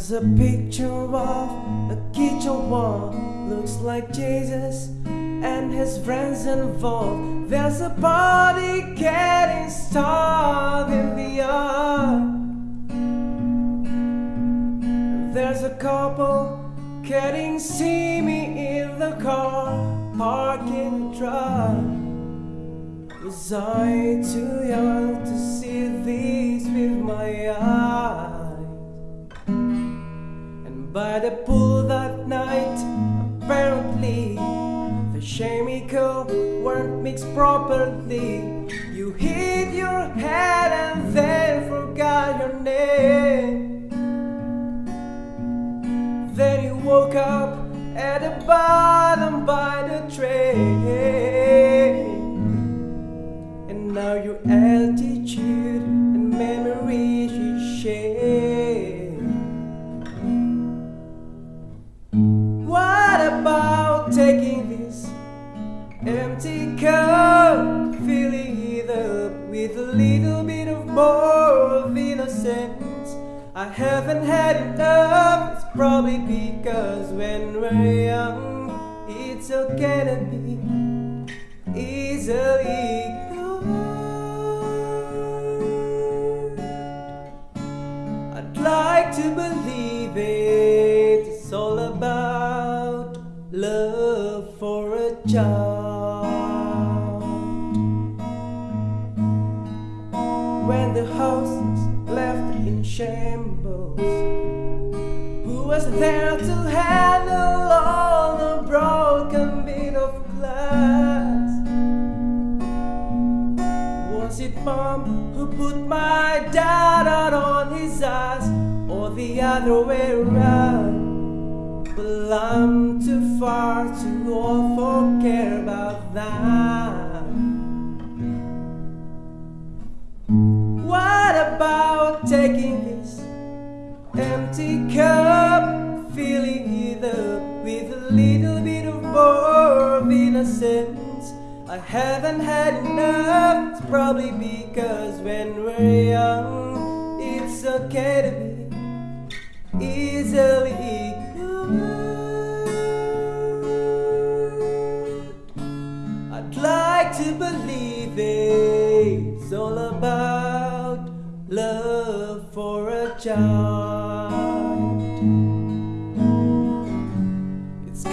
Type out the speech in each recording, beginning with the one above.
There's a picture of a kitchen wall, looks like Jesus and his friends involved. There's a party getting started in the yard. There's a couple getting steamy in the car, parking the truck. Was I too young to see by the pool that night, apparently the chemical weren't mixed properly. You hit your head and then forgot your name. Then you woke up at the bottom by the train. And now your altitude little bit of more innocence? I haven't had enough, it's probably because when we're young, it's okay to be easily ignored. I'd like to believe it, it's all about love for a child. Shambles, who was there to handle all the broken bit of glass? Was it mom who put my dad out on his ass, or the other way around? Well, I'm too far to all for empty cup, filling it up with a little bit of more of innocence? I haven't had enough, it's probably because when we're young, it's okay to be easily ignored. I'd like to believe it's all about love for a child.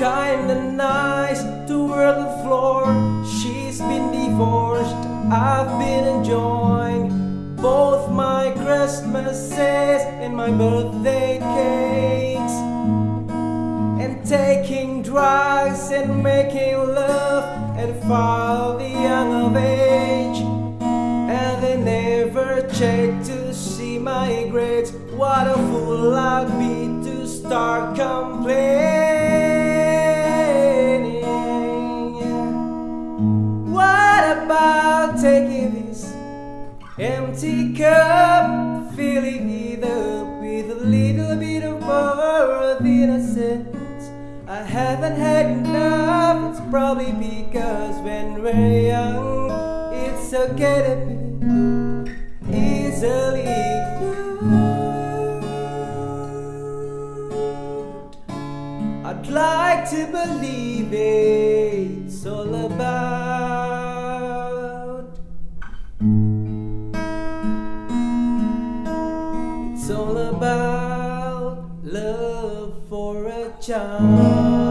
Kinda nice to wear the floor. She's been divorced, I've been enjoying both my Christmases and my birthday cakes. And taking drugs and making love at far the young of age. And they never check to see my grades. What a fool I'd be this empty cup, filling it up with a little bit of more of innocence? I haven't had enough, it's probably because when we're young, it's okay to be easily love for a child.